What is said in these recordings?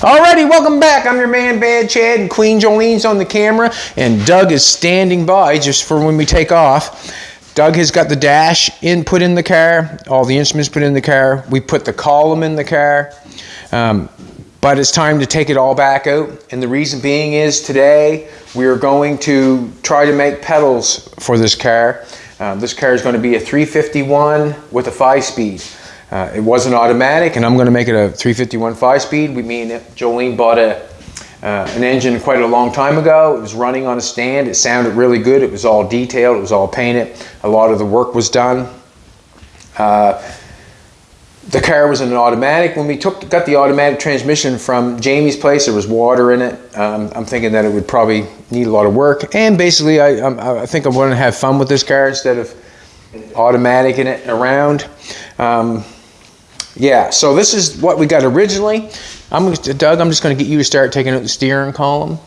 Alrighty, welcome back. I'm your man Bad Chad and Queen Jolene's on the camera and Doug is standing by just for when we take off. Doug has got the dash in put in the car, all the instruments put in the car. We put the column in the car. Um, but it's time to take it all back out. And the reason being is today we are going to try to make pedals for this car. Um, this car is going to be a 351 with a five speed. Uh, it wasn't automatic and I'm going to make it a 351 five speed. We mean Jolene bought a, uh, an engine quite a long time ago. It was running on a stand. It sounded really good. It was all detailed. It was all painted. A lot of the work was done. Uh, the car was in an automatic. When we took got the automatic transmission from Jamie's place, there was water in it. Um, I'm thinking that it would probably need a lot of work. And basically, I, I, I think I'm going to have fun with this car instead of automatic in it around. Um, yeah, so this is what we got originally. I'm Doug, I'm just going to get you to start taking out the steering column.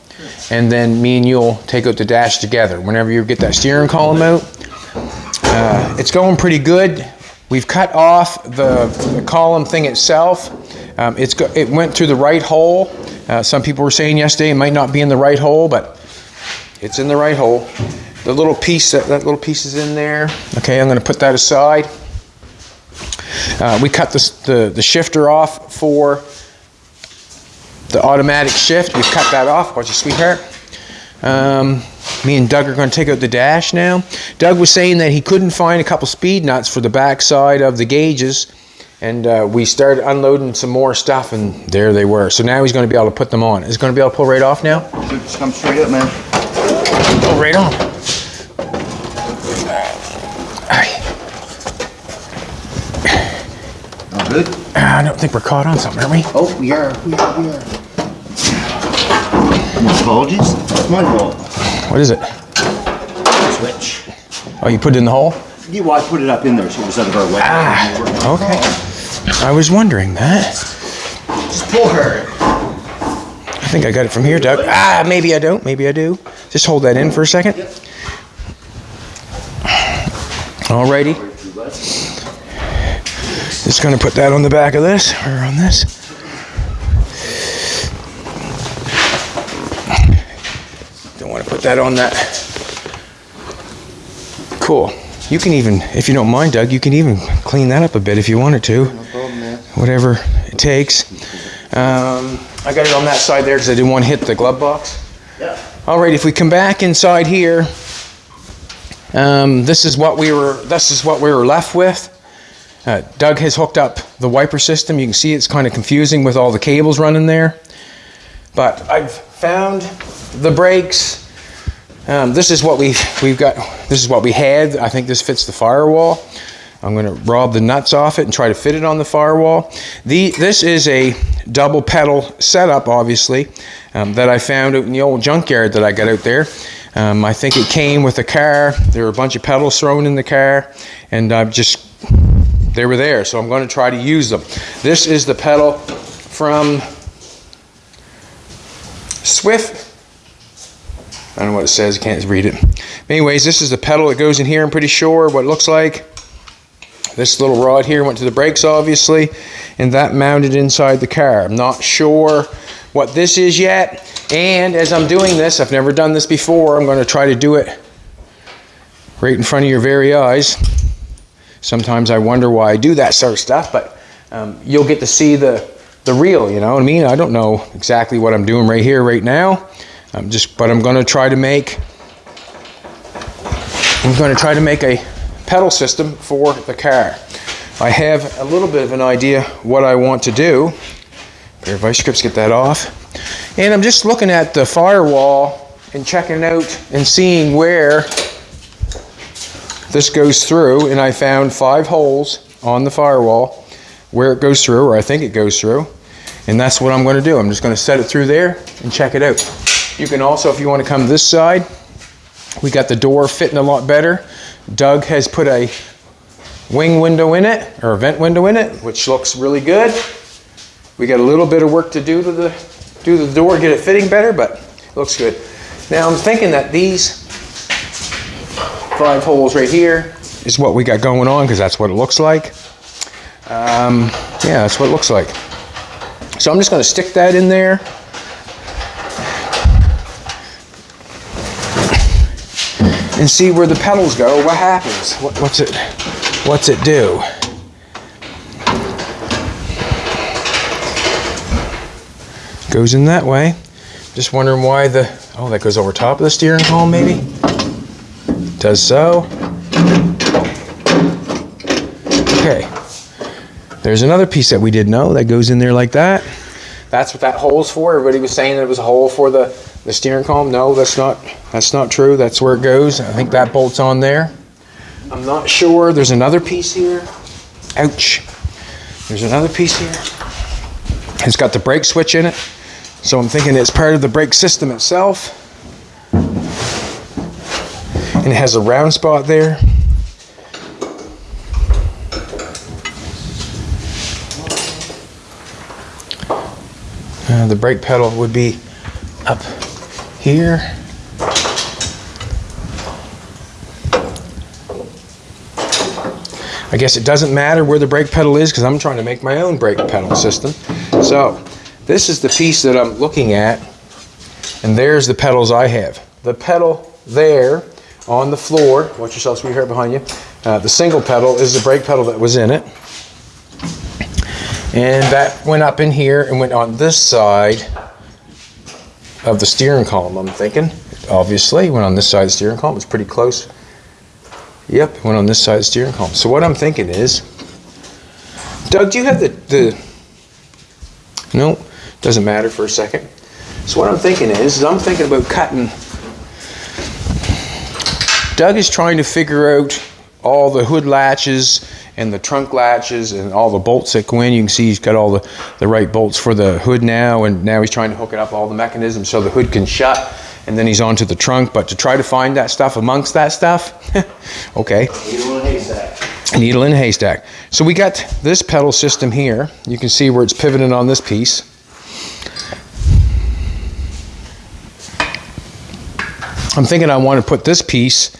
And then me and you'll take out the dash together. Whenever you get that steering column out, uh, it's going pretty good. We've cut off the, the column thing itself. Um, it's it went through the right hole. Uh, some people were saying yesterday it might not be in the right hole, but it's in the right hole. The little piece, that, that little piece is in there. Okay, I'm going to put that aside. Uh, we cut the, the, the shifter off for the automatic shift. We've cut that off. Watch your sweetheart. Um, me and Doug are going to take out the dash now. Doug was saying that he couldn't find a couple speed nuts for the back side of the gauges. And uh, we started unloading some more stuff, and there they were. So now he's going to be able to put them on. Is going to be able to pull right off now? Just come straight up, man. Pull right on. All good? I don't think we're caught on something, are we? Oh, we are, we are, we are. Apologies. It's my. What is it? Switch. Oh, you put it in the hole? Yeah, well, I put it up in there so it was out of our way. Ah, okay. I was wondering that. Just pull her. I think I got it from here, Doug. Ah, maybe I don't. Maybe I do. Just hold that in for a second. Alrighty. Just gonna put that on the back of this, or on this. Don't want to put that on that. Cool. You can even, if you don't mind, Doug, you can even clean that up a bit if you wanted to. No problem. Whatever it takes. Um, I got it on that side there because I didn't want to hit the glove box. Yeah. All right, if we come back inside here, um, this is what we were. This is what we were left with. Uh, Doug has hooked up the wiper system. You can see it's kind of confusing with all the cables running there. But I've found the brakes. Um, this is what we we've got. This is what we had. I think this fits the firewall. I'm going to rob the nuts off it and try to fit it on the firewall. The this is a double pedal setup, obviously, um, that I found out in the old junkyard that I got out there. Um, I think it came with a car. There were a bunch of pedals thrown in the car, and I've just they were there. So I'm going to try to use them. This is the pedal from Swift. I don't know what it says, I can't read it. Anyways, this is the pedal that goes in here, I'm pretty sure what it looks like. This little rod here went to the brakes, obviously, and that mounted inside the car. I'm not sure what this is yet, and as I'm doing this, I've never done this before, I'm going to try to do it right in front of your very eyes. Sometimes I wonder why I do that sort of stuff, but um, you'll get to see the, the real, you know what I mean? I don't know exactly what I'm doing right here, right now. I'm just, but I'm going to try to make, I'm going to try to make a pedal system for the car. I have a little bit of an idea what I want to do. Pair of vice grips, get that off. And I'm just looking at the firewall and checking out and seeing where this goes through. And I found five holes on the firewall where it goes through, or I think it goes through. And that's what I'm going to do. I'm just going to set it through there and check it out. You can also, if you want to come this side, we got the door fitting a lot better. Doug has put a wing window in it, or a vent window in it, which looks really good. We got a little bit of work to do to the, do the door, get it fitting better, but looks good. Now I'm thinking that these five holes right here is what we got going on, because that's what it looks like. Um, yeah, that's what it looks like. So I'm just going to stick that in there. And see where the pedals go. What happens? What, what's it? What's it do? Goes in that way. Just wondering why the oh that goes over top of the steering column maybe. Does so. Okay. There's another piece that we didn't know that goes in there like that. That's what that hole's for. Everybody was saying that it was a hole for the, the steering column. No, that's not that's not true. That's where it goes. I think that bolt's on there. I'm not sure. There's another piece here. Ouch. There's another piece here. It's got the brake switch in it. So I'm thinking it's part of the brake system itself. And it has a round spot there. Uh, the brake pedal would be up here. I guess it doesn't matter where the brake pedal is because I'm trying to make my own brake pedal system. So this is the piece that I'm looking at and there's the pedals I have. The pedal there on the floor, watch yourself sweetheart behind you, uh, the single pedal is the brake pedal that was in it. And that went up in here and went on this side of the steering column, I'm thinking. Obviously, went on this side of the steering column. It's pretty close. Yep, went on this side of the steering column. So what I'm thinking is, Doug, do you have the, the no, doesn't matter for a second. So what I'm thinking is, is I'm thinking about cutting. Doug is trying to figure out all the hood latches and the trunk latches and all the bolts that go in. You can see he's got all the, the right bolts for the hood now, and now he's trying to hook it up all the mechanisms so the hood can shut, and then he's onto the trunk. But to try to find that stuff amongst that stuff, okay. Needle in haystack. Needle in haystack. So we got this pedal system here. You can see where it's pivoted on this piece. I'm thinking I want to put this piece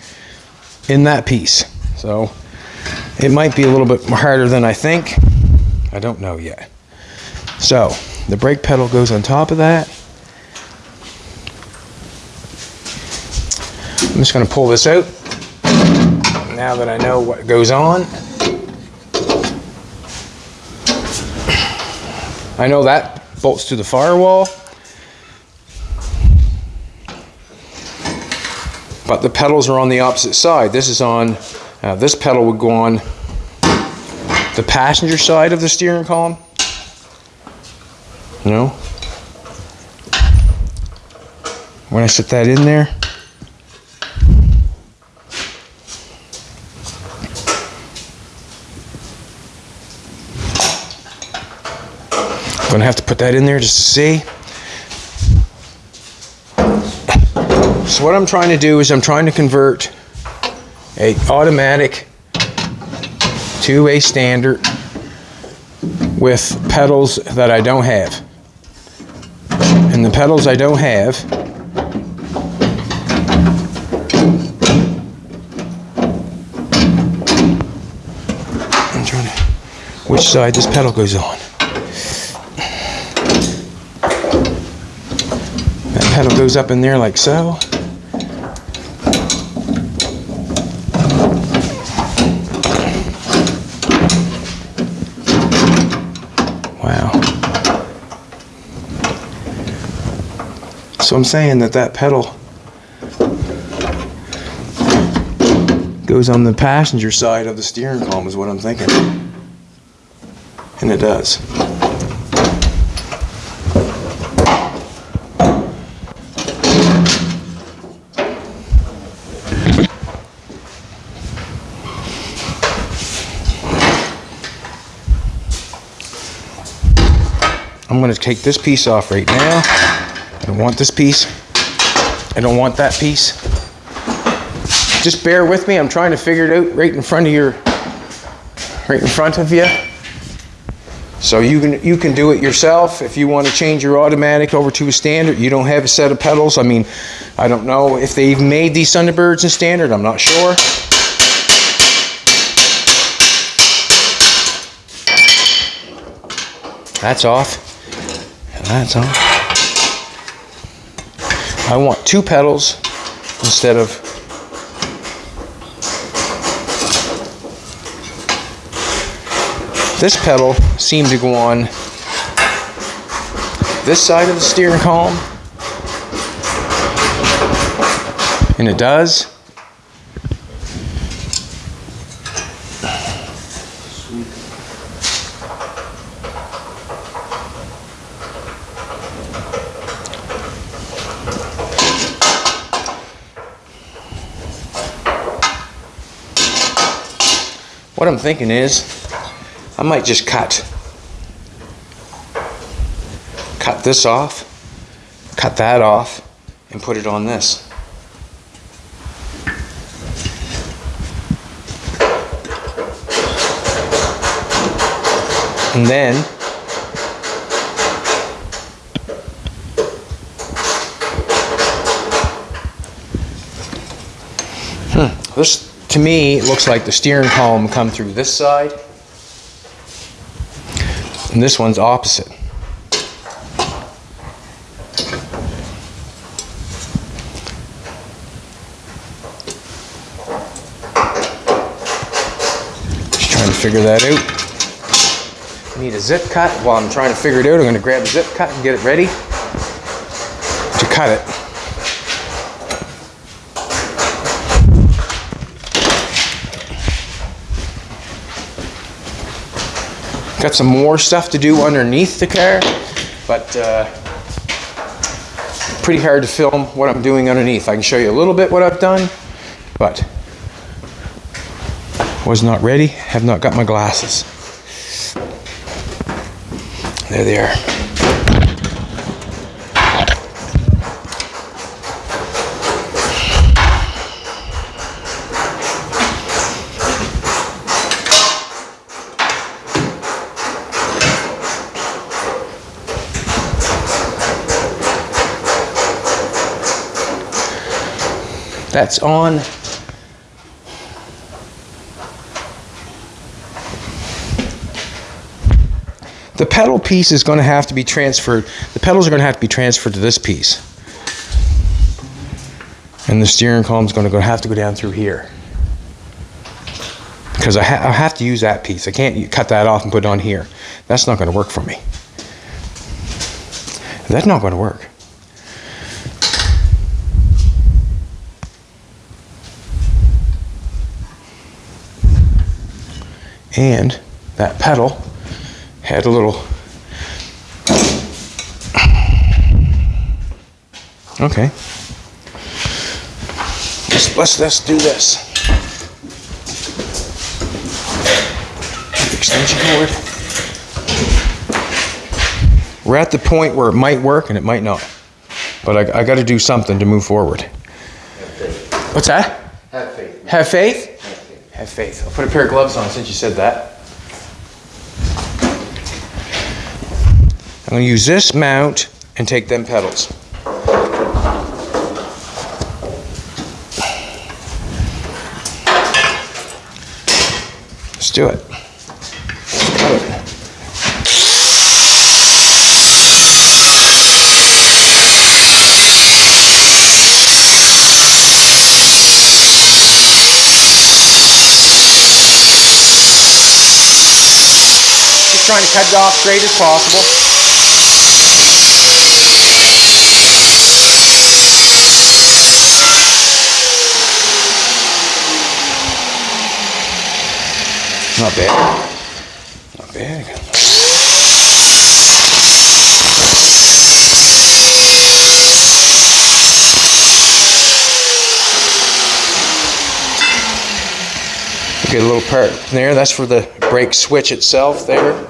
in that piece. So it might be a little bit harder than I think. I don't know yet. So the brake pedal goes on top of that. I'm just going to pull this out now that I know what goes on. I know that bolts to the firewall. But the pedals are on the opposite side. This is on, uh, this pedal would go on the passenger side of the steering column. You know? When I set that in there, I'm Gonna have to put that in there just to see. So what I'm trying to do is I'm trying to convert a automatic to a standard with pedals that I don't have. And the pedals I don't have I'm trying to which side this pedal goes on. That pedal goes up in there like so. So I'm saying that that pedal goes on the passenger side of the steering column is what I'm thinking. And it does. I'm going to take this piece off right now. I don't want this piece. I don't want that piece. Just bear with me. I'm trying to figure it out right in front of your, right in front of you. So you can you can do it yourself if you want to change your automatic over to a standard. You don't have a set of pedals. I mean, I don't know if they've made these Thunderbirds in standard. I'm not sure. That's off. That's on. I want two pedals instead of this pedal seemed to go on this side of the steering column and it does I'm thinking is, I might just cut. Cut this off, cut that off, and put it on this. And then hmm, This, to me, it looks like the steering column come through this side. And this one's opposite. Just trying to figure that out. I need a zip cut. While I'm trying to figure it out, I'm going to grab a zip cut and get it ready to cut it. Got some more stuff to do underneath the car, but uh, pretty hard to film what I'm doing underneath. I can show you a little bit what I've done, but was not ready, have not got my glasses. There they are. That's on. The pedal piece is going to have to be transferred. The pedals are going to have to be transferred to this piece. And the steering column is going to have to go down through here. Because I, ha I have to use that piece. I can't cut that off and put it on here. That's not going to work for me. That's not going to work. And that pedal had a little okay. Let's let's, let's do this. Extension cord. We're at the point where it might work and it might not but I, I got to do something to move forward. What's that? Have faith. have faith Have faith. I'll put a pair of gloves on since you said that. I'm going to use this mount and take them pedals. Let's do it. Trying to cut it off straight as possible. Not bad. Not bad. Get a little part there. That's for the brake switch itself there.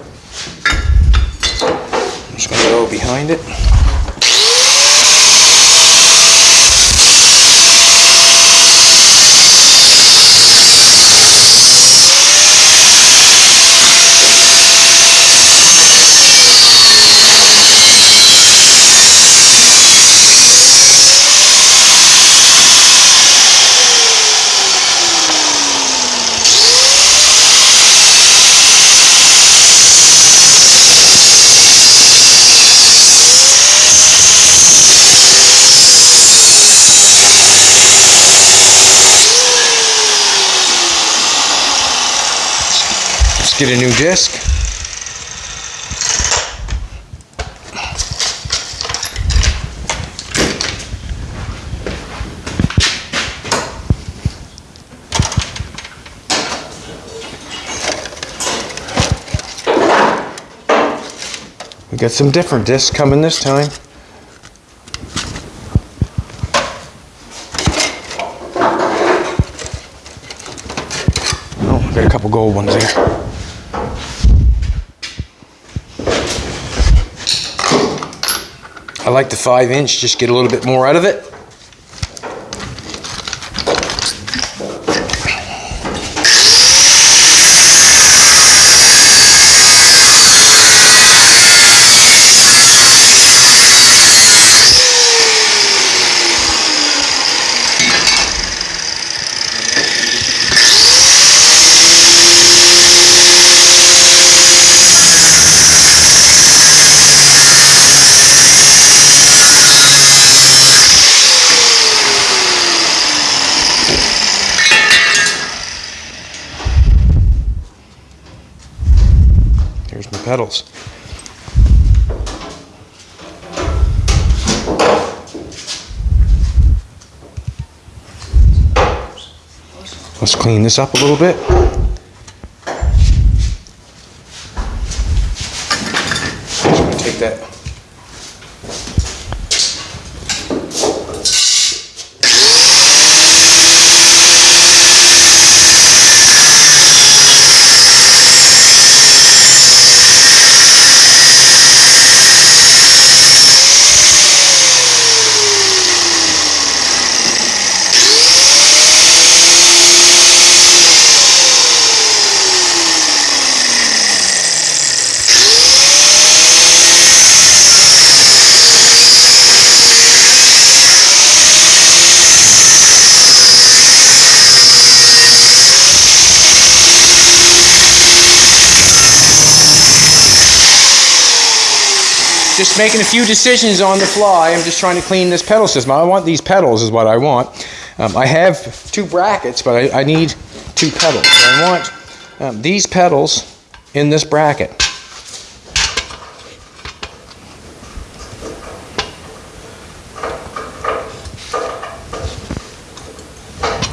Get a new disc. We got some different discs coming this time. Oh, got a couple gold ones there. Like the five inch, just get a little bit more out of it. Here's my pedals. Let's clean this up a little bit. Just gonna take that. just making a few decisions on the fly. I'm just trying to clean this pedal system. I want these pedals is what I want. Um, I have two brackets, but I, I need two pedals. So I want um, these pedals in this bracket.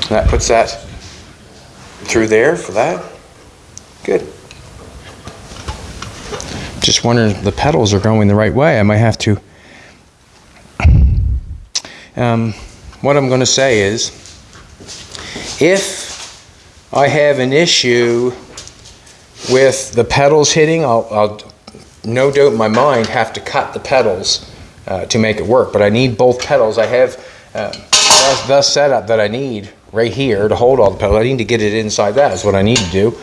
That puts that through there for that. Just wondering if the pedals are going the right way. I might have to. Um, what I'm going to say is if I have an issue with the pedals hitting, I'll, I'll no doubt in my mind have to cut the pedals uh, to make it work. But I need both pedals. I have uh, the setup that I need right here to hold all the pedals. I need to get it inside that is what I need to do.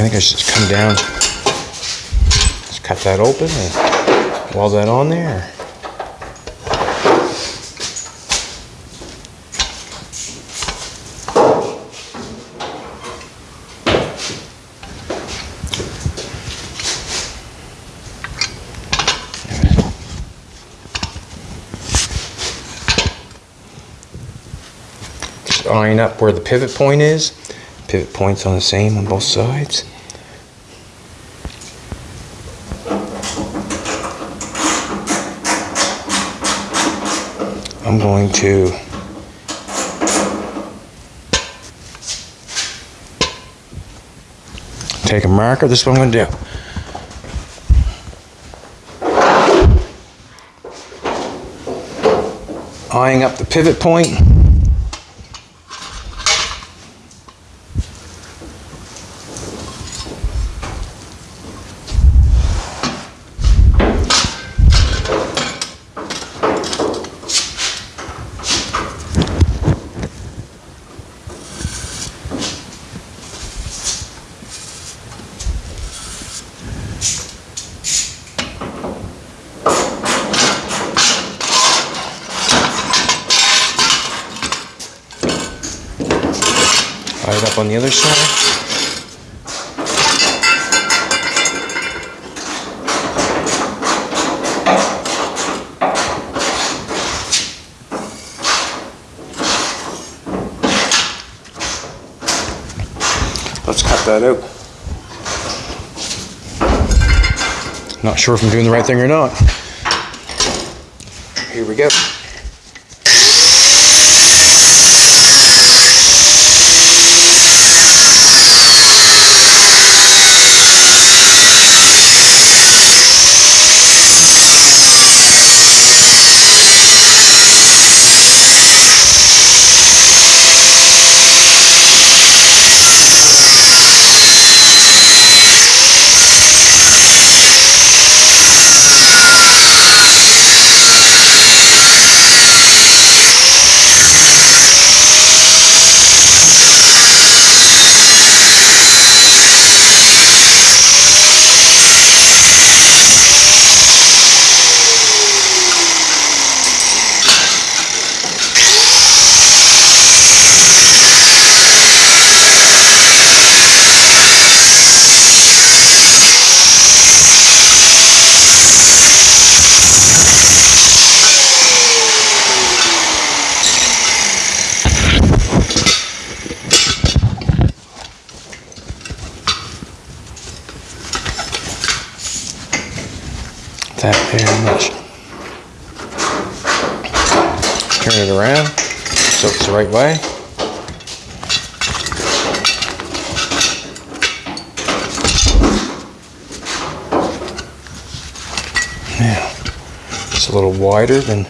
I think I should come down, just cut that open and weld that on there. Iron up where the pivot point is. Pivot points on the same on both sides. I'm going to take a marker. This is what I'm going to do. Eyeing up the pivot point. Eye it up on the other side. Let's cut that out. Not sure if I'm doing the right thing or not. Here we go. Wider than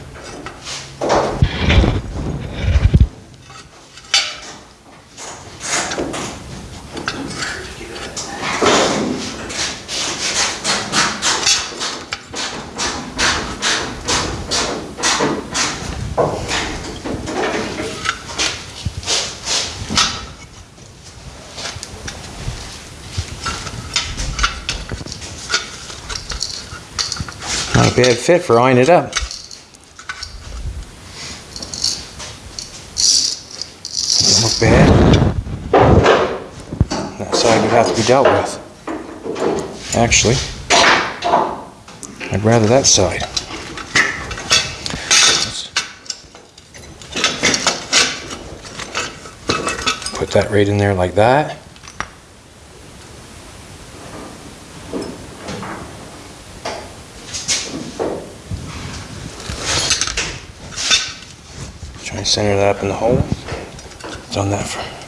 bad fit for eyeing it up. Doesn't look bad. That side would have to be dealt with. Actually, I'd rather that side. Put that right in there like that. Try and center that up in the hole. Done that for.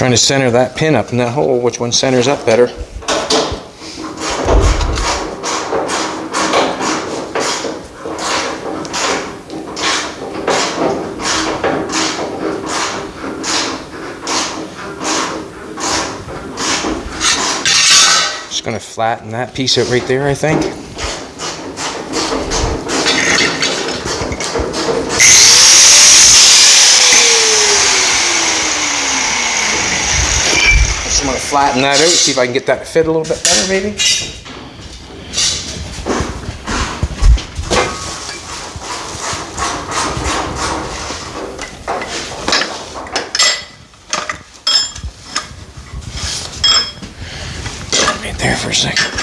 Trying to center that pin up in that hole, which one centers up better. Just gonna flatten that piece out right there, I think. Just wanna flatten that out, see if I can get that to fit a little bit better, maybe. Right there for a second.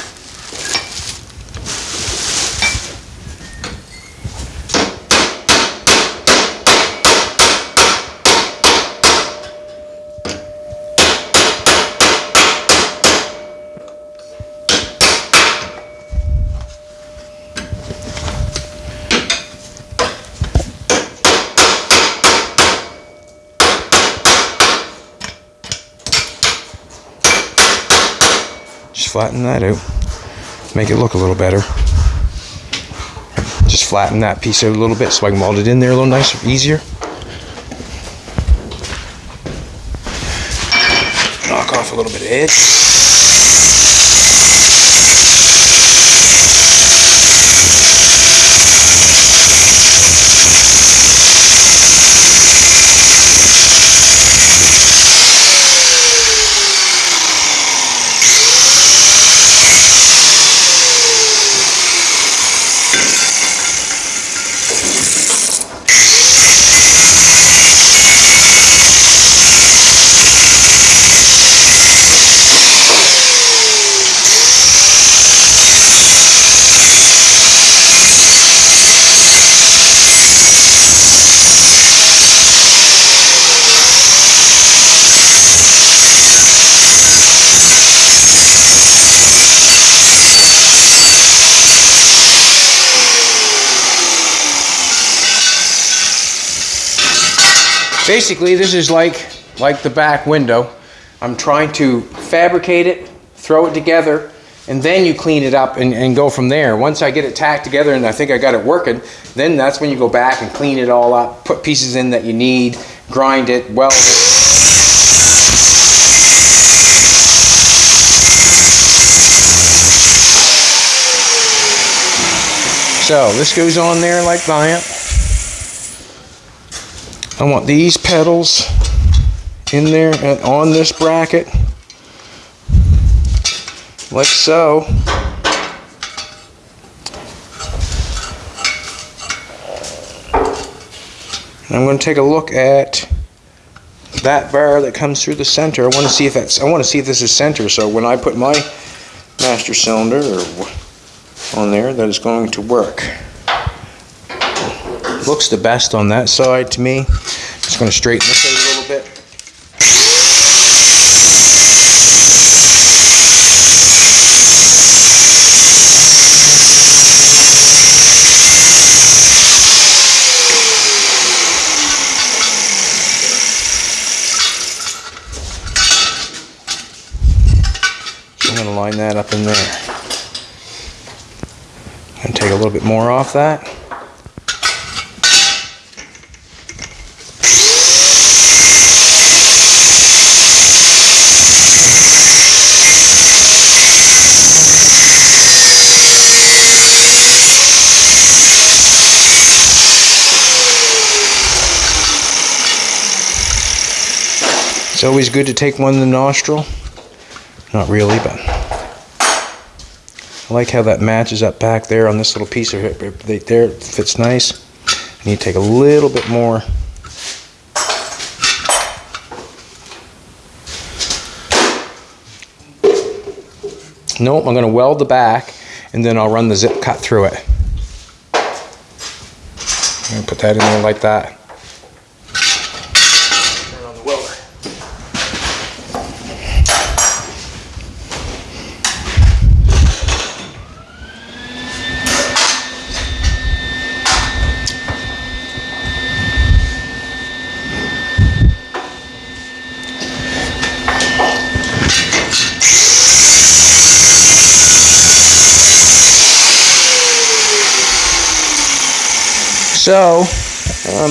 Just flatten that out. Make it look a little better. Just flatten that piece out a little bit so I can weld it in there a little nicer, easier. Knock off a little bit of edge. Basically this is like like the back window. I'm trying to fabricate it, throw it together, and then you clean it up and, and go from there. Once I get it tacked together and I think I got it working, then that's when you go back and clean it all up, put pieces in that you need, grind it, weld it. So this goes on there like that. I want these pedals in there and on this bracket like so. And I'm going to take a look at that bar that comes through the center. I want to see if that's I want to see if this is center so when I put my master cylinder on there that is going to work. Looks the best on that side to me. Just going to straighten this out a little bit. I'm going to line that up in there. And take a little bit more off that. Always good to take one in the nostril. Not really, but I like how that matches up back there on this little piece of it. Right There it fits nice. I need to take a little bit more. Nope, I'm going to weld the back and then I'll run the zip cut through it. Put that in there like that. So, um,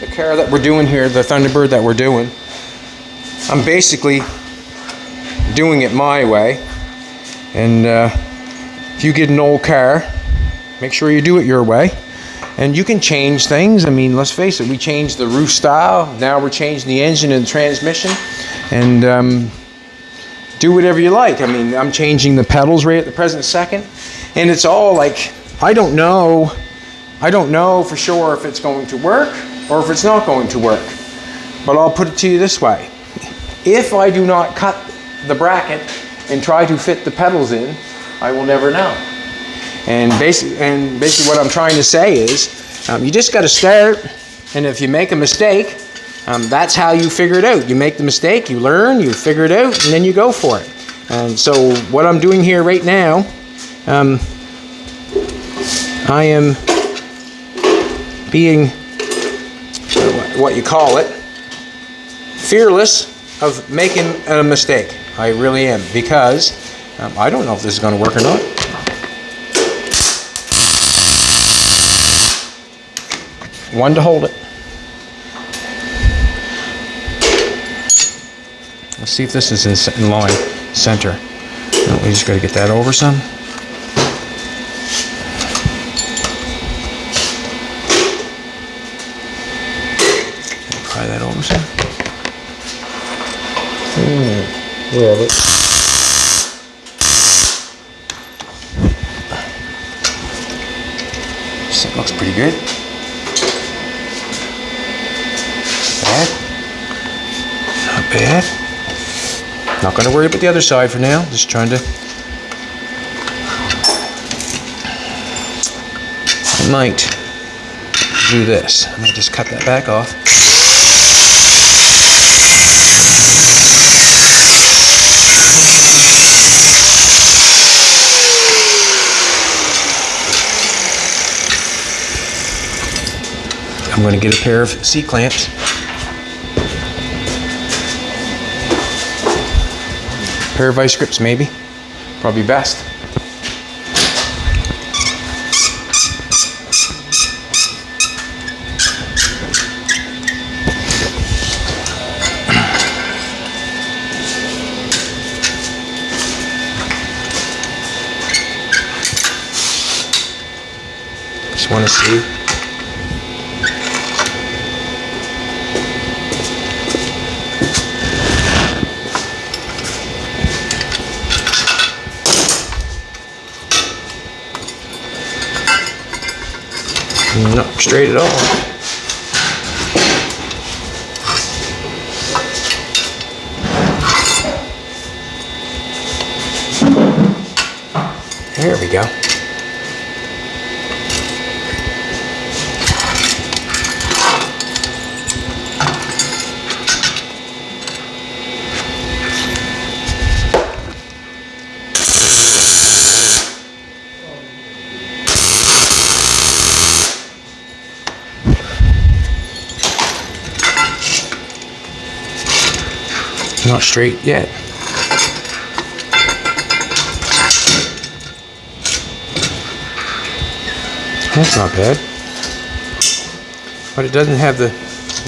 the car that we're doing here, the Thunderbird that we're doing, I'm basically doing it my way. And uh, if you get an old car, make sure you do it your way. And you can change things. I mean, let's face it, we changed the roof style. Now we're changing the engine and transmission. And um, do whatever you like. I mean, I'm changing the pedals right at the present second. And it's all like, I don't know, I don't know for sure if it's going to work or if it's not going to work. But I'll put it to you this way. If I do not cut the bracket and try to fit the pedals in, I will never know. And basically, and basically what I'm trying to say is, um, you just got to start, and if you make a mistake, um, that's how you figure it out. You make the mistake, you learn, you figure it out, and then you go for it. And so what I'm doing here right now, um, I am being what you call it, fearless of making a mistake. I really am because um, I don't know if this is going to work or not. One to hold it. Let's see if this is in, in line, center. We just got to get that over some. That over some. Hmm, it? This looks pretty good. Bad. Not bad. Not going to worry about the other side for now. Just trying to. I might do this. I might just cut that back off. I'm going to get a pair of C-clamps. Pair of vice grips, maybe. Probably best. Just want to see. Not straight at all. There we go. Not straight yet. That's not bad. But it doesn't have the.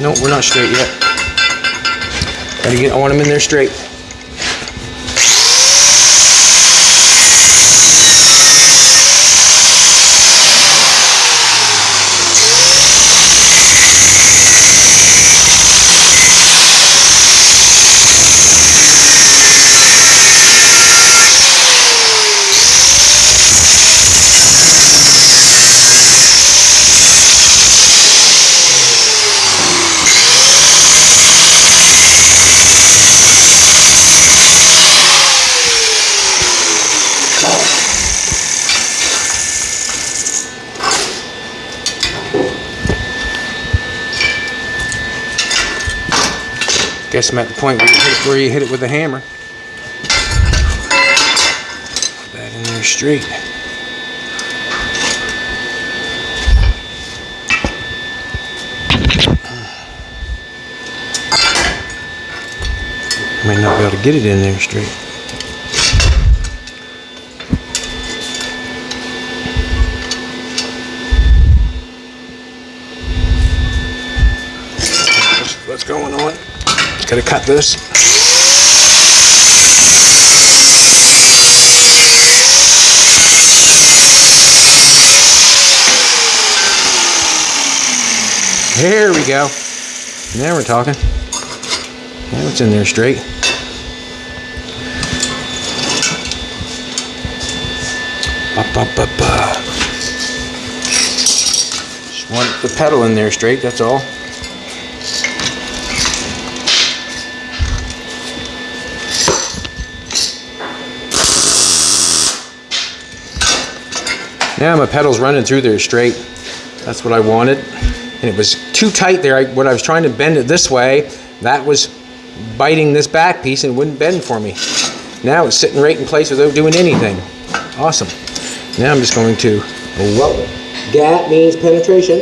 No, we're not straight yet. Gotta get. I want them in there straight. Guess I'm at the point where you hit it, where you hit it with a hammer. Put that in there straight. Might not be able to get it in there straight. What's going on? Gotta cut this. There we go. Now we're talking. Now it's in there straight. Up, up, up, up. Just want the pedal in there straight, that's all. Now my pedal's running through there straight. That's what I wanted. And it was too tight there. I, when I was trying to bend it this way, that was biting this back piece and wouldn't bend for me. Now it's sitting right in place without doing anything. Awesome. Now I'm just going to weld it. Gat means penetration.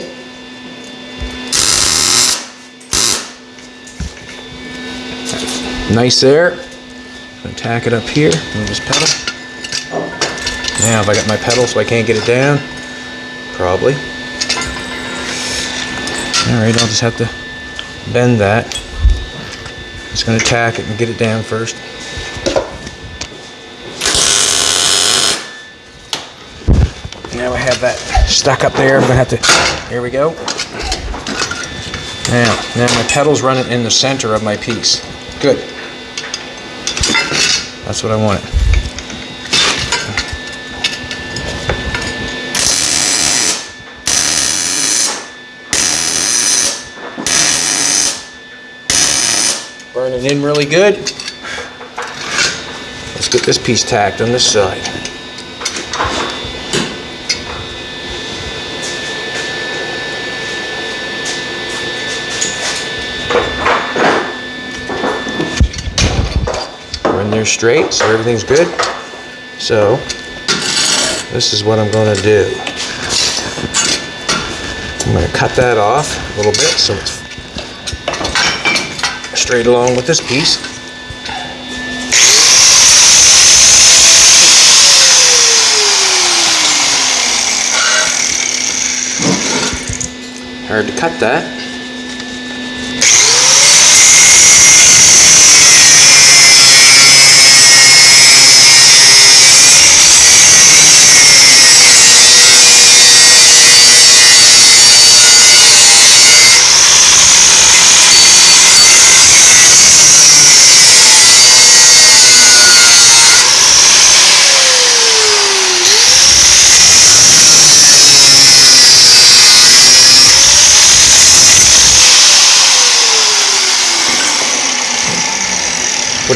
Nice there. Gonna tack it up here. Move this pedal. Now, have I got my pedal so I can't get it down? Probably. Alright, I'll just have to bend that. Just going to tack it and get it down first. Now I have that stuck up there. I'm going to have to... Here we go. Now, now my pedal's running in the center of my piece. Good. That's what I wanted. In really good. Let's get this piece tacked on this side. We're in there straight, so everything's good. So, this is what I'm going to do. I'm going to cut that off a little bit so it's straight along with this piece. Hard to cut that.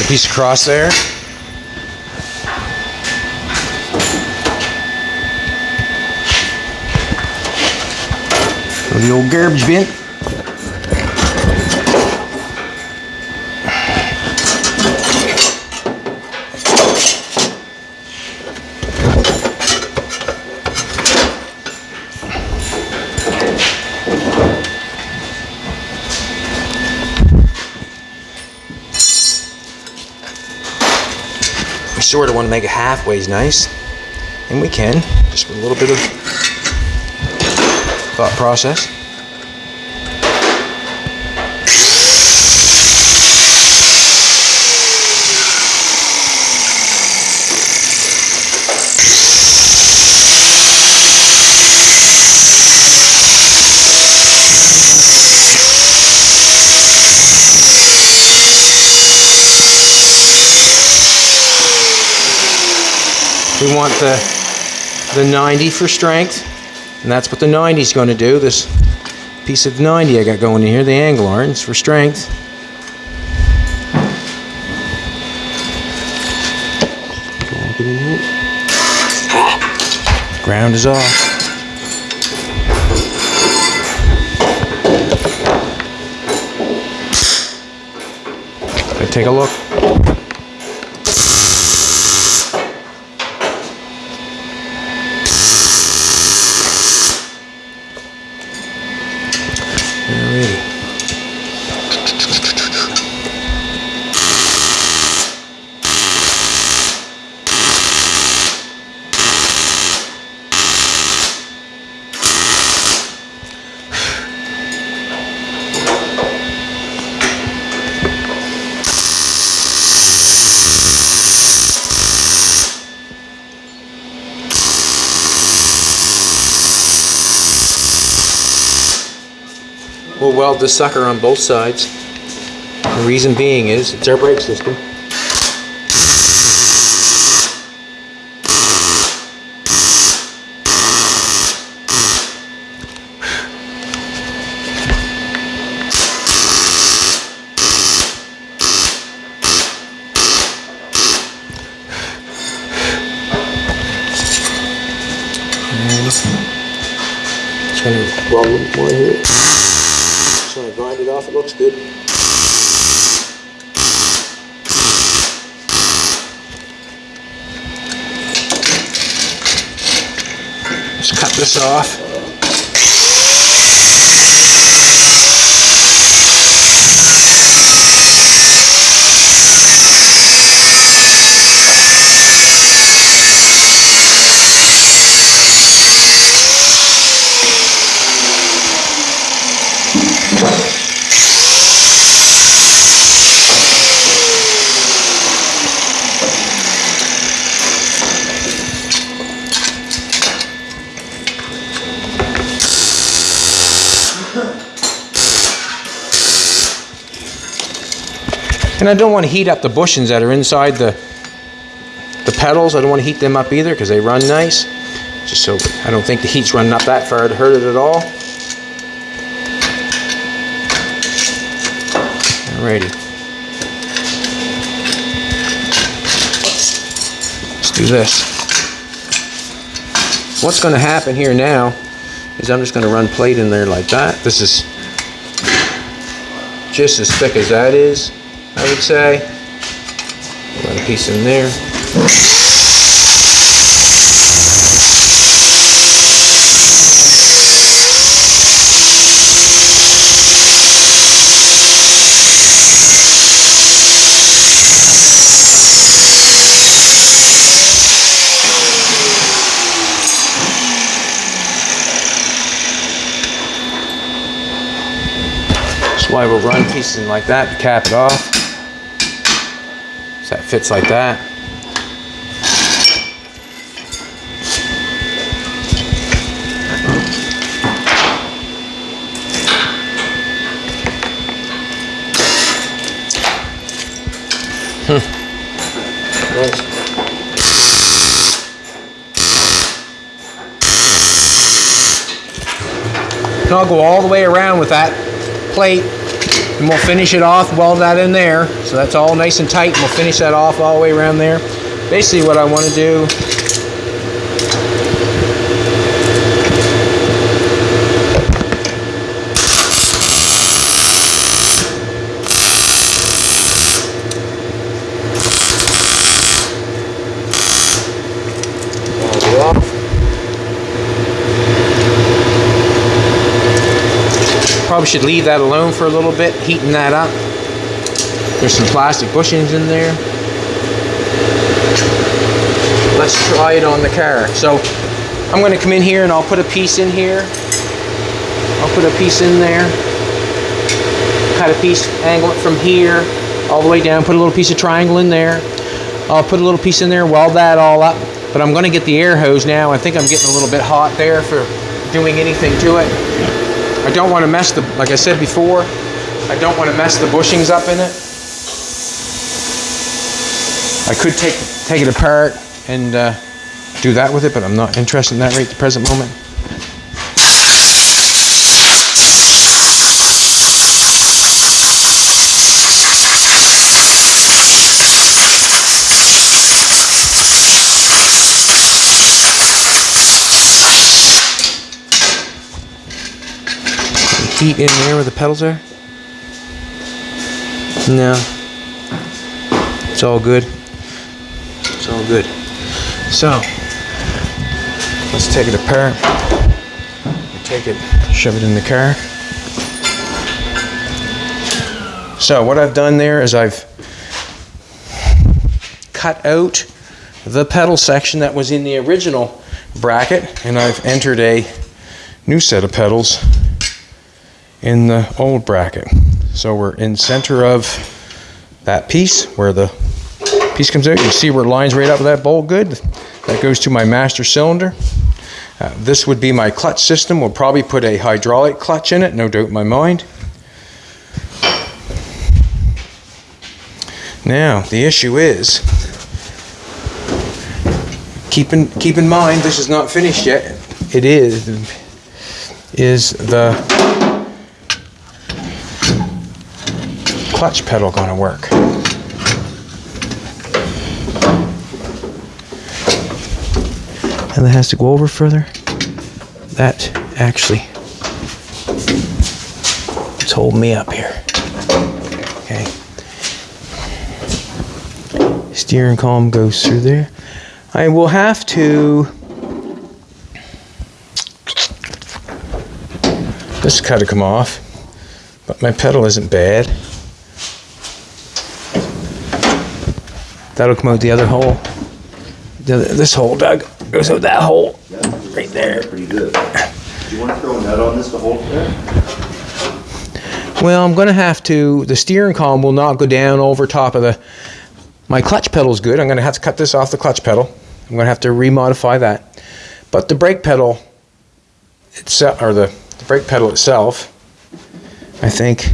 Piece. Go to the old garbage bin. We sort of want to make it halfways nice, and we can, just with a little bit of thought process. We want the the 90 for strength, and that's what the 90 is going to do. This piece of 90 I got going in here, the angle iron, for strength. Ground is off. Take a look. Alrighty. This sucker on both sides. The reason being is it's our brake system. Just gonna weld a little more here. Just want to grind it off, it looks good. Just cut this off. And I don't want to heat up the bushings that are inside the the pedals. I don't want to heat them up either because they run nice. Just so I don't think the heat's running up that far to hurt it at all. Alrighty. Let's do this. What's going to happen here now is I'm just going to run plate in there like that. This is just as thick as that is, I would say. Put a piece in there. That's why we're running pieces like that to cap it off. Fits like that. And I'll go all the way around with that plate and we'll finish it off, weld that in there. So that's all nice and tight and we'll finish that off all the way around there. Basically what I want to do Probably should leave that alone for a little bit, heating that up. There's some plastic bushings in there. Let's try it on the car. So I'm gonna come in here and I'll put a piece in here. I'll put a piece in there. Cut a piece, angle it from here all the way down, put a little piece of triangle in there. I'll put a little piece in there, weld that all up. But I'm gonna get the air hose now. I think I'm getting a little bit hot there for doing anything to it. I don't want to mess the, like I said before, I don't want to mess the bushings up in it. I could take take it apart and uh, do that with it, but I'm not interested in that right at the present moment. Heat in there where the pedals are? No. It's all good. It's all good. So, let's take it apart. Take it, shove it in the car. So, what I've done there is I've cut out the pedal section that was in the original bracket and I've entered a new set of pedals in the old bracket. So we're in center of that piece where the piece comes out. You see where it lines right up with that bolt good. That goes to my master cylinder. Uh, this would be my clutch system. We'll probably put a hydraulic clutch in it, no doubt in my mind. Now, the issue is, keep in, keep in mind, this is not finished yet. It is, is the clutch pedal going to work? And that has to go over further. That actually it's holding me up here. Okay. Steering column goes through there. I will have to this cut to come off, but my pedal isn't bad. That'll come out the other hole. The other, this hole, Doug, goes out that hole right there. Pretty good. Do you want to throw a nut on this to hold it there? Well, I'm going to have to. The steering column will not go down over top of the. My clutch pedal's good. I'm going to have to cut this off the clutch pedal. I'm going to have to remodify that. But the brake pedal itself, or the, the brake pedal itself, I think.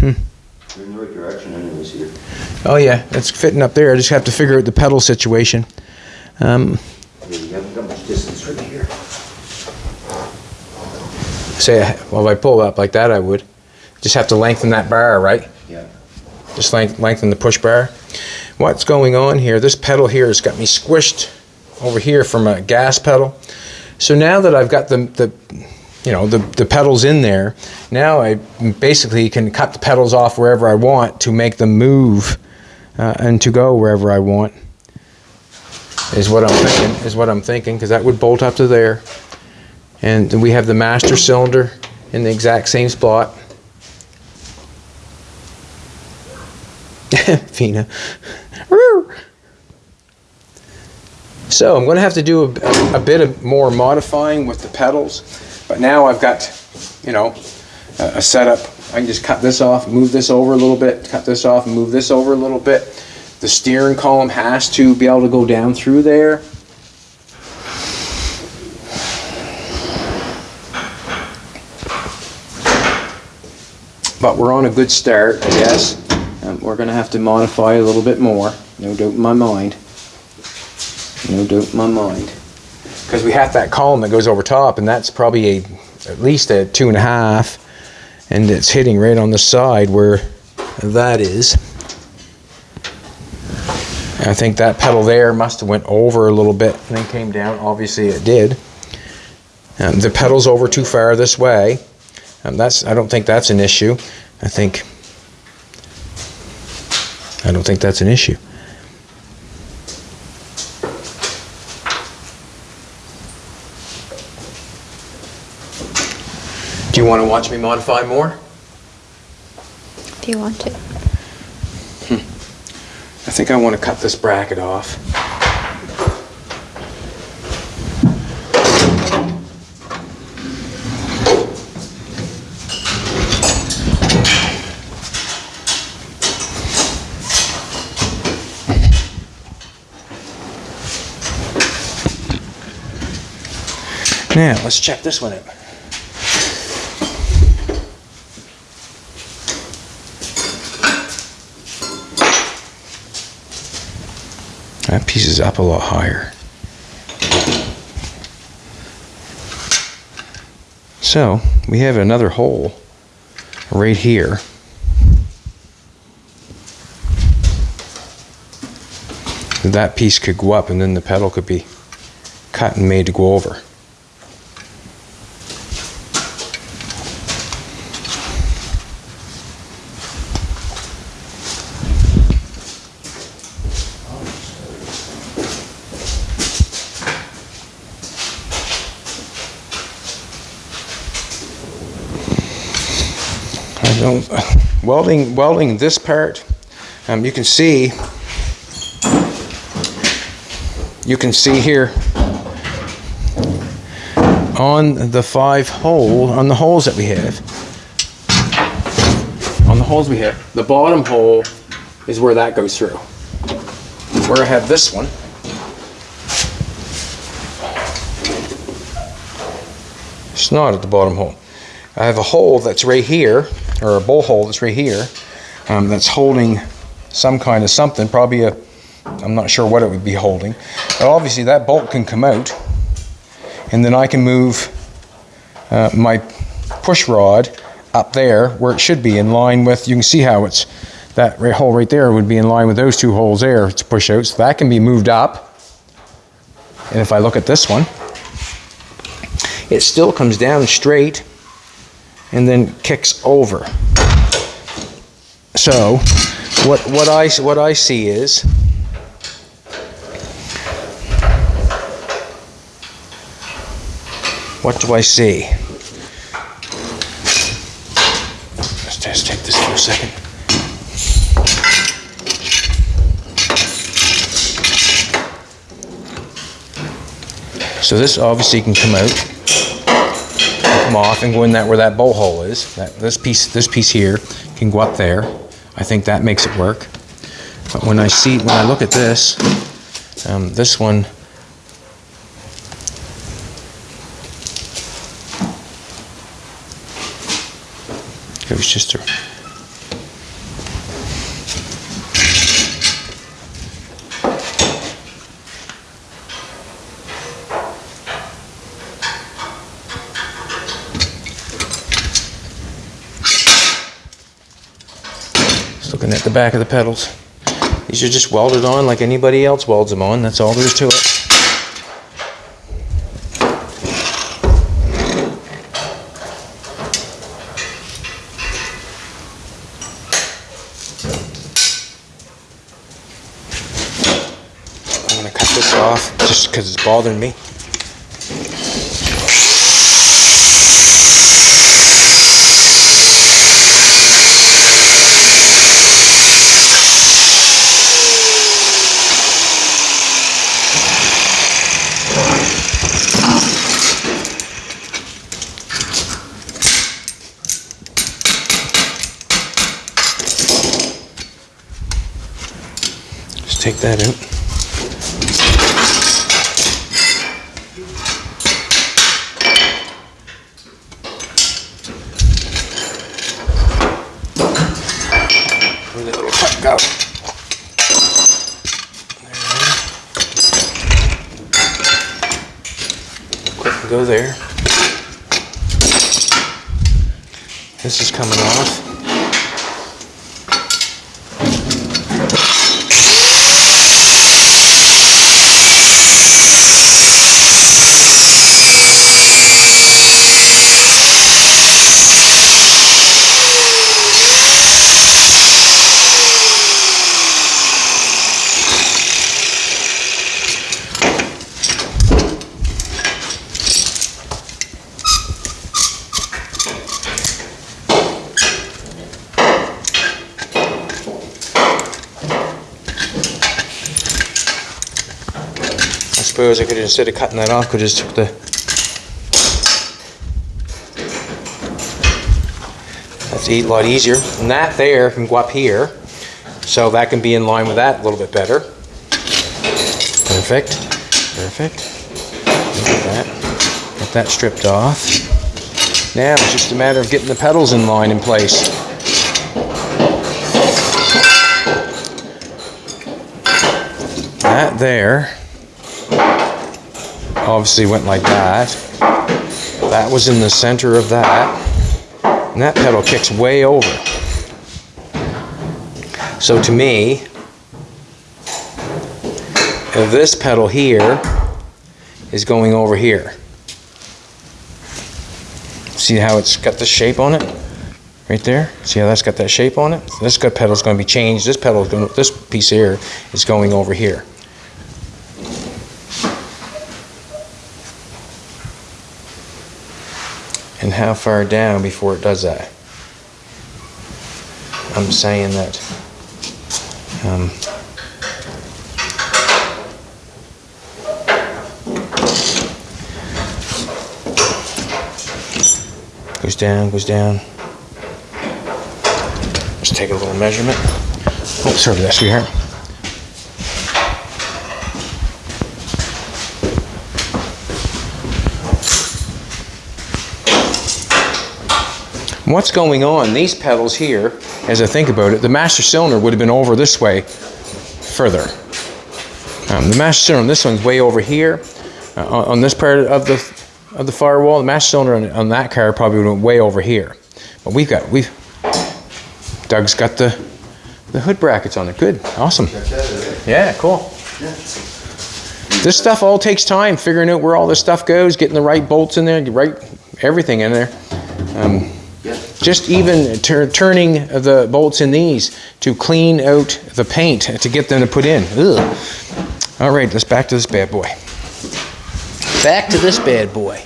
You're in the right direction anyways here. Oh yeah, it's fitting up there. I just have to figure out the pedal situation. Um, Yeah, you haven't got much distance right here. say, well, if I pull up like that, I would. Just have to lengthen that bar, right? Yeah. Just length, lengthen the push bar. What's going on here? This pedal here has got me squished over here from a gas pedal. So now that I've got the, the you know, the, the pedals in there, now I basically can cut the pedals off wherever I want to make them move uh, and to go wherever I want. Is what I'm thinking. Is what I'm thinking because that would bolt up to there, and we have the master cylinder in the exact same spot. Fina. So I'm going to have to do a, a bit of more modifying with the pedals, but now I've got, you know, a, a setup I can just cut this off, move this over a little bit, cut this off, move this over a little bit. The steering column has to be able to go down through there. But we're on a good start, I guess. Um, we're gonna have to modify a little bit more, no doubt in my mind. No doubt in my mind. Because we have that column that goes over top, and that's probably a, at least a two and a half, and it's hitting right on the side where that is. I think that pedal there must have went over a little bit and then came down. Obviously, it did. Um, the pedal's over too far this way. Um, that's I don't think that's an issue. I think I don't think that's an issue. Want to watch me modify more? If you want to. Hmm. I think I want to cut this bracket off. Now, let's check this one out. That piece is up a lot higher. So, we have another hole right here. That piece could go up and then the pedal could be cut and made to go over. Welding, welding this part, um, you can see, you can see here on the five hole, on the holes that we have, on the holes we have, the bottom hole is where that goes through. Where I have this one, it's not at the bottom hole. I have a hole that's right here, or a bowl hole that's right here, um, that's holding some kind of something, probably a, I'm not sure what it would be holding. But obviously that bolt can come out, and then I can move uh, my push rod up there where it should be in line with, you can see how it's, that hole right there would be in line with those two holes there to push out. So that can be moved up. And if I look at this one, it still comes down straight and then kicks over. So, what what I what I see is what do I see? Let's just take this for a second. So this obviously can come out come off and go in that where that bowl hole is. That this piece this piece here can go up there. I think that makes it work. But when I see when I look at this, um, this one it was just a Looking at the back of the pedals. These are just welded on like anybody else welds them on. That's all there is to it. I'm gonna cut this off just because it's bothering me. That out. Go there. This is coming off. I suppose I could, instead of cutting that off, could just took the. That's a lot easier. And that there can go up here, so that can be in line with that a little bit better. Perfect, perfect. At that. Get that stripped off. Now it's just a matter of getting the pedals in line in place. That there obviously went like that. That was in the center of that. And that pedal kicks way over. So to me, this pedal here is going over here. See how it's got the shape on it? Right there? See how that's got that shape on it? This good is going to be changed. This pedal this piece here is going over here. And how far down before it does that. I'm saying that um, goes down, goes down. Let's take a little measurement. Oh, sorry for that, sweetheart. What's going on? These pedals here, as I think about it, the master cylinder would have been over this way further. Um, the master cylinder, this one's way over here uh, on on this part of the of the firewall. The master cylinder on, on that car probably went way over here. But we've got we've Doug's got the the hood brackets on it. Good, awesome. Yeah, cool. This stuff all takes time, figuring out where all this stuff goes, getting the right bolts in there, right everything in there. Um, just even turning the bolts in these to clean out the paint to get them to put in. Ugh. All right, let's back to this bad boy. Back to this bad boy.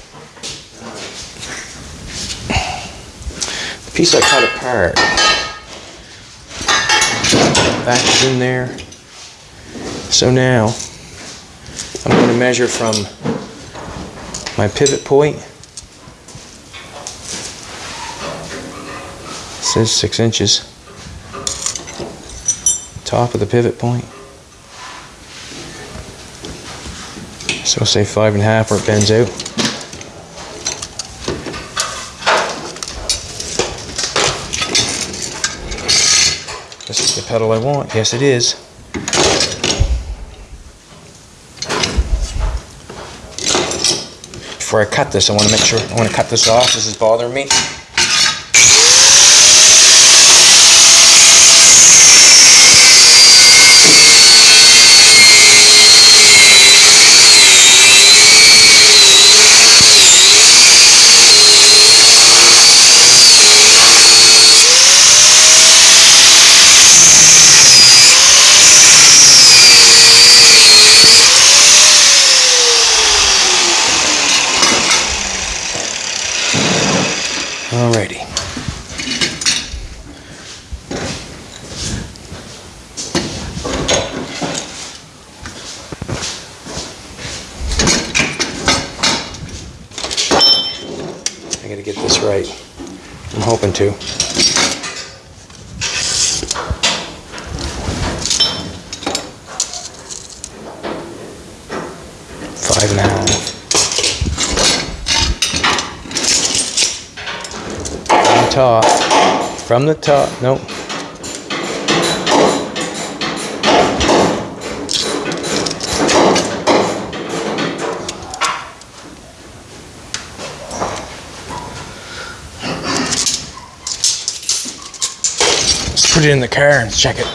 The piece I cut apart. Back is in there. So now I'm going to measure from my pivot point. Says six inches. Top of the pivot point. So we'll say five and a half where it bends out. This is the pedal I want. Yes, it is. Before I cut this, I want to make sure I want to cut this off. This is bothering me. Alrighty. I gotta get this right. I'm hoping to. five and a half. From the top. From the top. Nope. Let's put it in the car and check it.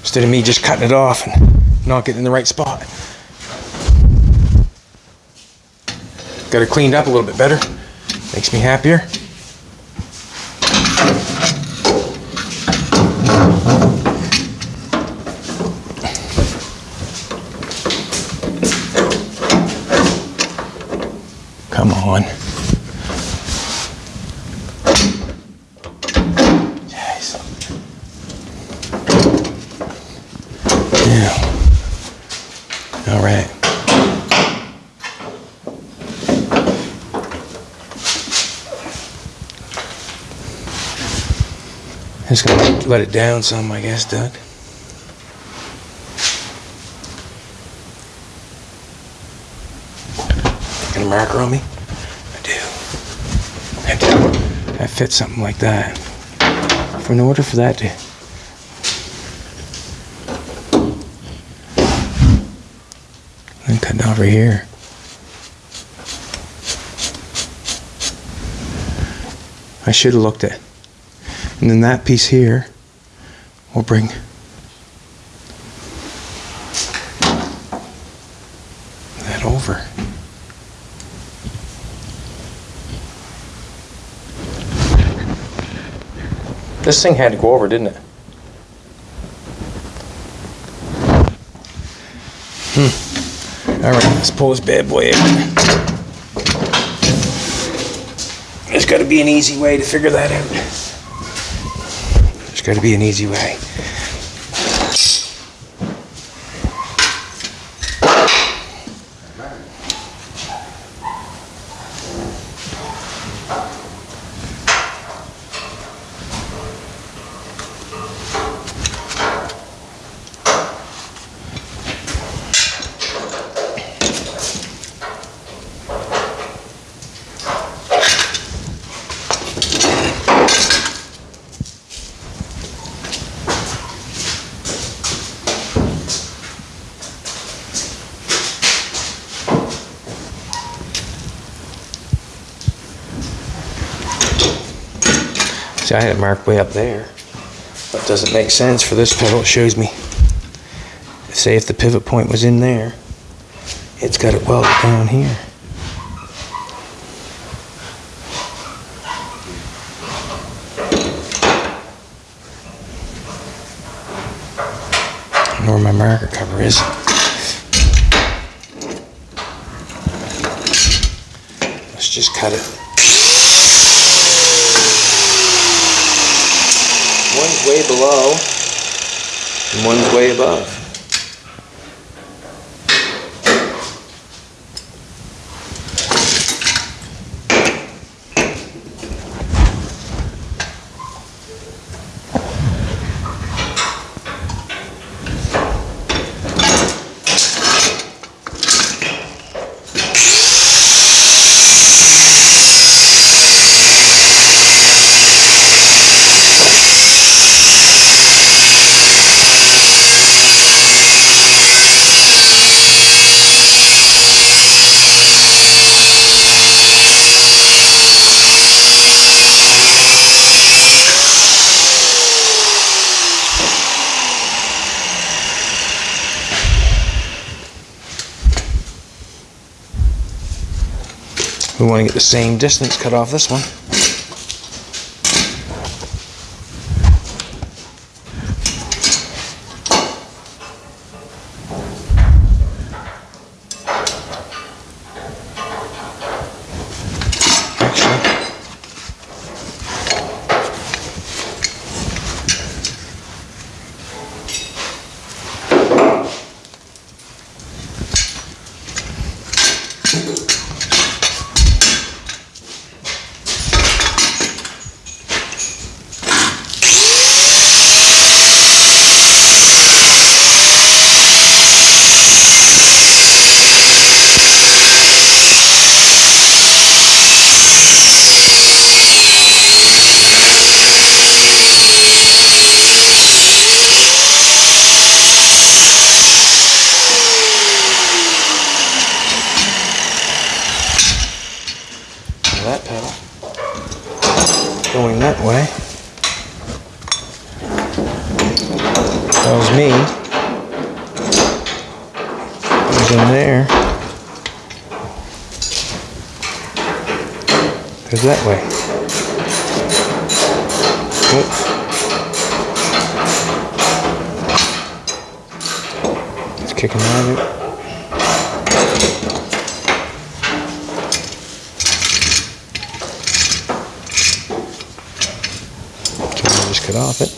Instead of me just cutting it off and not getting in the right spot. Got it cleaned up a little bit better. Makes me happier. Come on. Jeez. Yeah. All right. Just gonna let it down some, I guess, Doug. Got a marker on me? I do. I do. That fits something like that. For in order for that to then cut it over here. I should have looked at. And then that piece here will bring that over. This thing had to go over, didn't it? Hmm. All right, let's pull this bad boy out. There's got to be an easy way to figure that out. There's got to be an easy way. Marked way up there. But doesn't make sense for this pivot. It shows me, say if the pivot point was in there, it's got it welded down here. Know where my marker cover is. Let's just cut it. One's way below, and one's way above. Get the same distance cut off this one. Actually, that way. Tells me. Goes in there. Goes that way. Oops. It's kicking out of it. Can I just cut off it?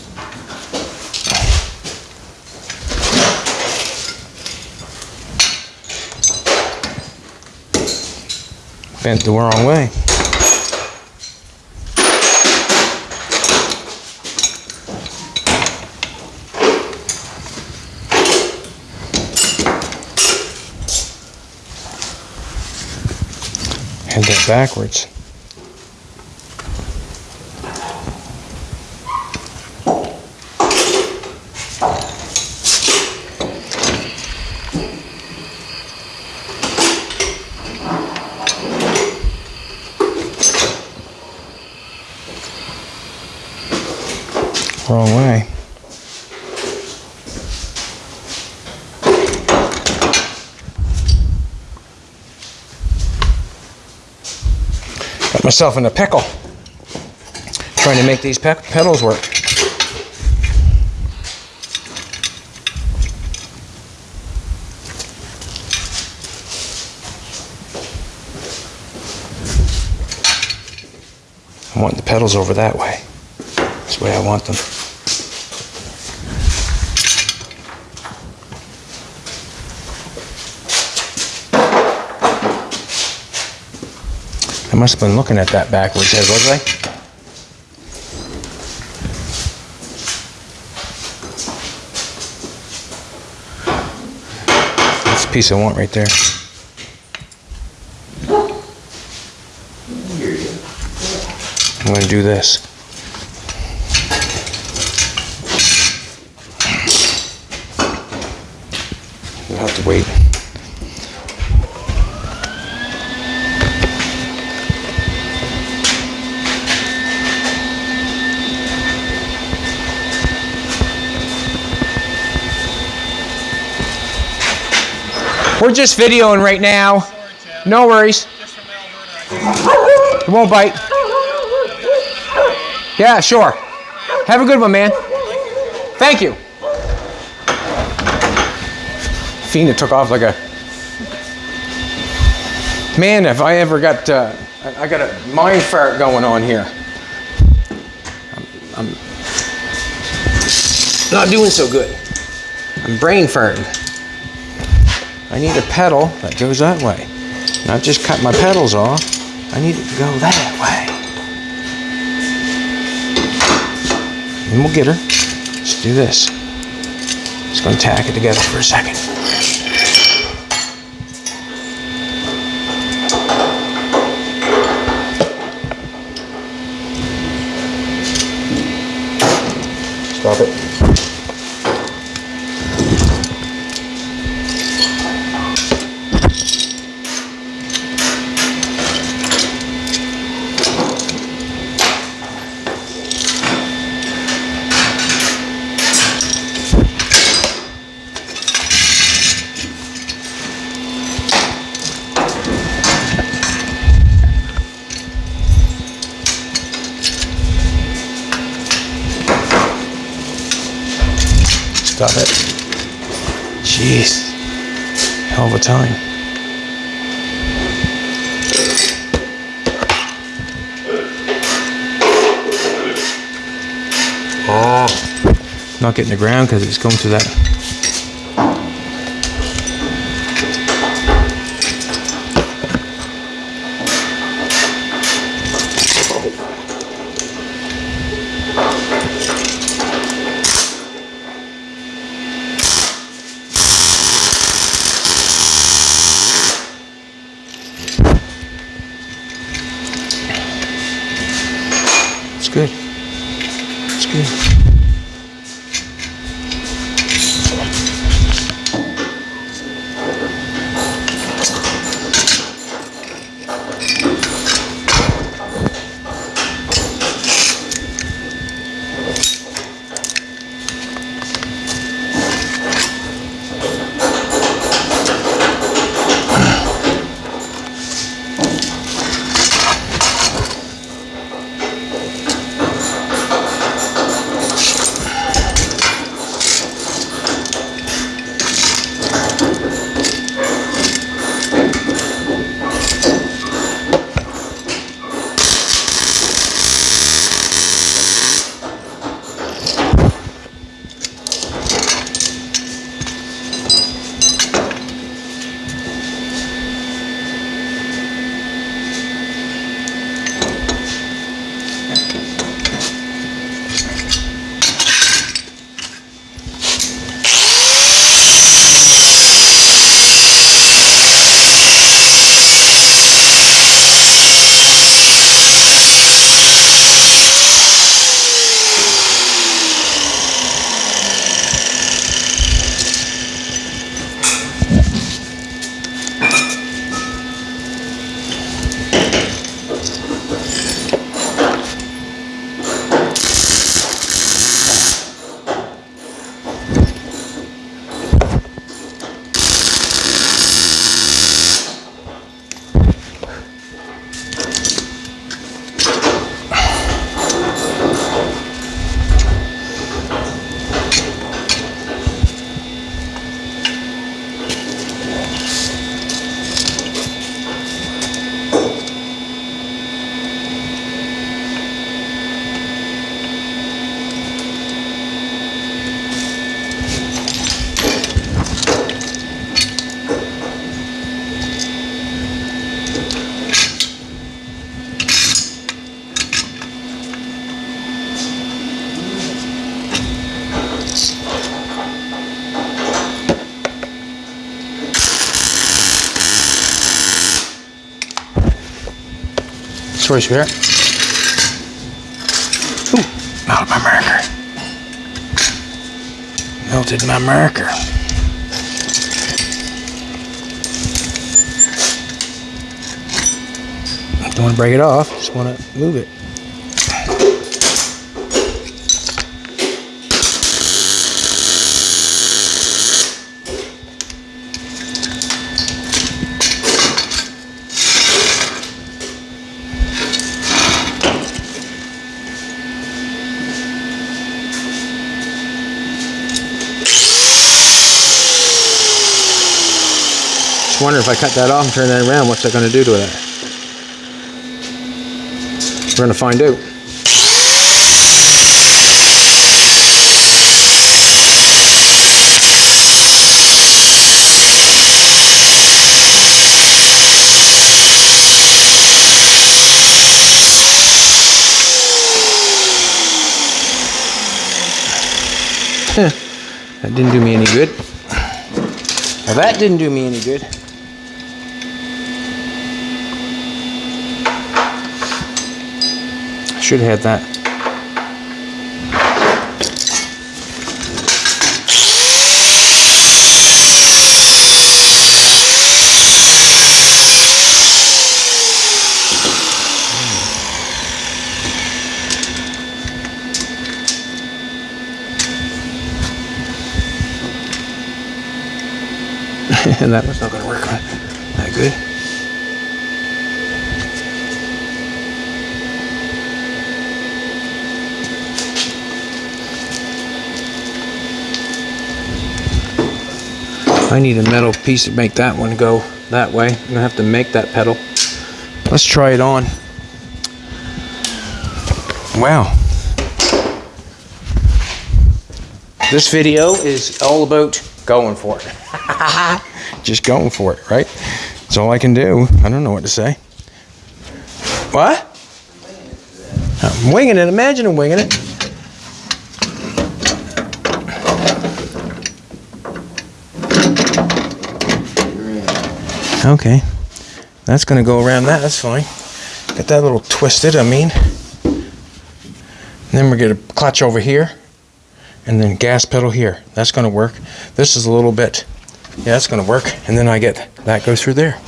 Bent the wrong way. Had that backwards. Wrong way. Got myself in a pickle. Trying to make these pe- pedals work. I want the pedals over that way. That's the way I want them. Must have been looking at that backwards, Ed, was I? That's the piece I want right there. I'm going to do this. You'll have to wait. We're just videoing right now. No worries. It won't bite. Yeah, sure. Have a good one, man. Thank you. Fina took off like a. Man, if I ever got. Uh, I I got a mind fart going on here. I'm, I'm not doing so good. I'm brain farting. I need a pedal that goes that way. Not just cut my pedals off. I need it to go that way. And we'll get her. Let's do this. Just gonna tack it together for a second. Stop it. Stop it. Jeez. Hell of a time. Oh. Not getting the ground because it's going through that. You, sweetheart. Ooh, melted my marker. Melted my marker. Don't want to break it off, just want to move it. Wonder if I cut that off and turn that around, what's that going to do to that? We're going to find out. That didn't do me any good. Well, that didn't do me any good. Should have that. and that was not going to work that good. I need a metal piece to make that one go that way. I'm gonna have to make that pedal. Let's try it on. Wow. This video is all about going for it. Just going for it, right? That's all I can do. I don't know what to say. What? I'm winging it. Imagine I'm winging it. Okay. That's going to go around that. That's fine. Get that little twisted, I mean. And then we get a clutch over here and then gas pedal here. That's going to work. This is a little bit, yeah, that's going to work. And then I get, that goes through there.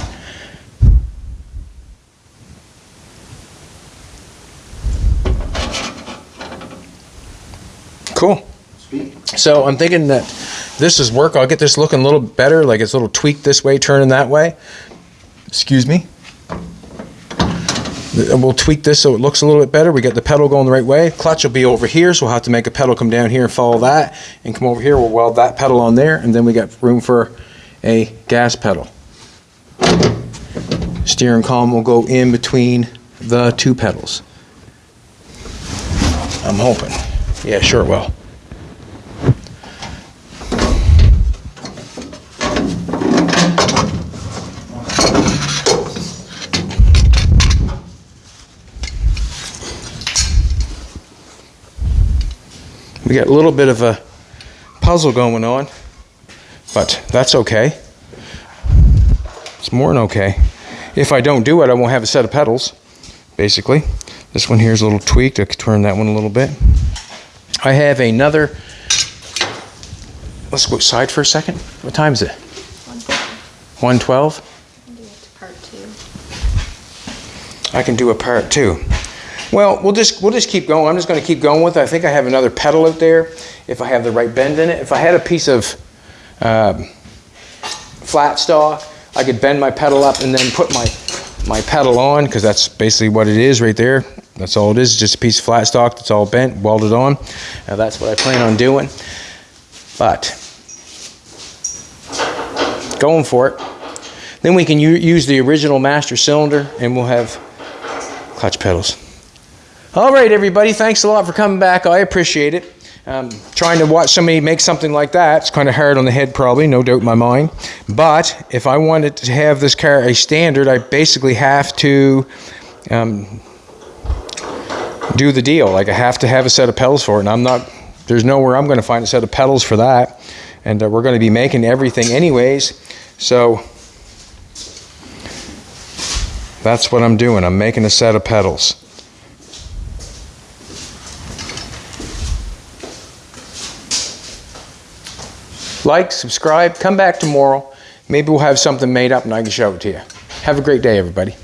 Cool. So I'm thinking that this is work. I'll get this looking a little better, like it's a little tweaked this way, turning that way. Excuse me. We'll tweak this so it looks a little bit better. We get the pedal going the right way. Clutch will be over here, so we'll have to make a pedal come down here and follow that, and come over here. We'll weld that pedal on there, and then we got room for a gas pedal. Steering column will go in between the two pedals. I'm hoping. Yeah, sure it will. We got a little bit of a puzzle going on, but that's okay. It's more than okay. If I don't do it, I won't have a set of pedals, basically. This one here is a little tweaked. I could turn that one a little bit. I have another. Let's go outside for a second. What time is it? 112? part two. I can do a part two. Well, we'll just we'll just keep going. I'm just going to keep going with it. I think I have another pedal out there. If I have the right bend in it, if I had a piece of um, flat stock, I could bend my pedal up and then put my my pedal on because that's basically what it is right there. That's all it is. Just a piece of flat stock that's all bent, welded on. Now that's what I plan on doing. But going for it. Then we can use the original master cylinder and we'll have clutch pedals. All right, everybody, thanks a lot for coming back. I appreciate it. Um, trying to watch somebody make something like that, it's kind of hard on the head, probably, no doubt in my mind. But if I wanted to have this car a standard, I basically have to um, do the deal. Like, I have to have a set of pedals for it, and I'm not, there's nowhere I'm going to find a set of pedals for that. And uh, we're going to be making everything anyways. So That's what I'm doing. I'm making a set of pedals. Like, subscribe, come back tomorrow. Maybe we'll have something made up and I can show it to you. Have a great day, everybody.